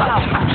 Ah!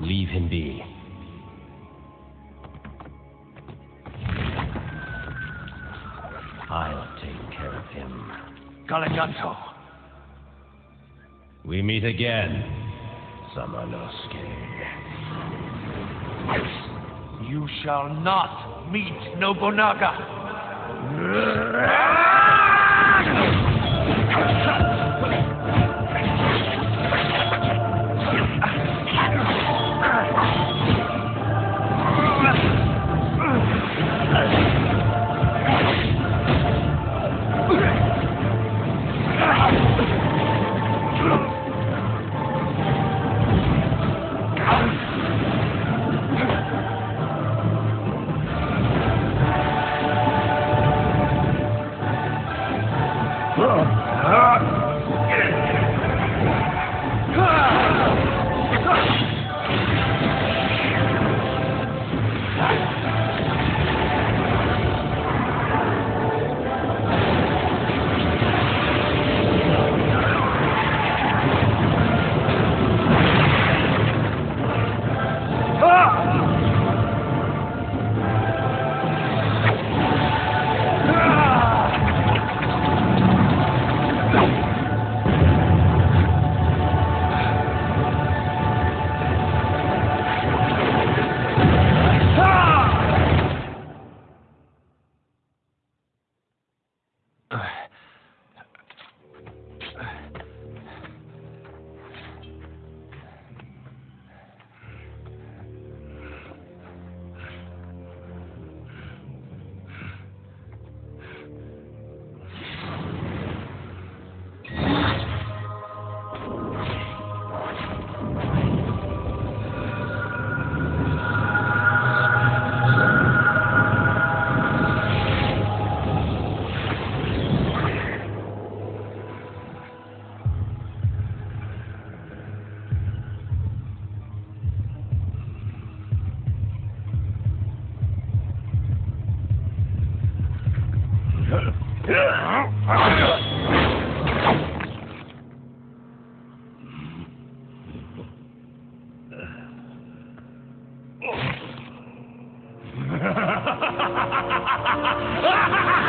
Leave him be. I'll take care of him. Galiganto. We meet again, Samanosuke. You shall not meet Nobunaga. Hmm?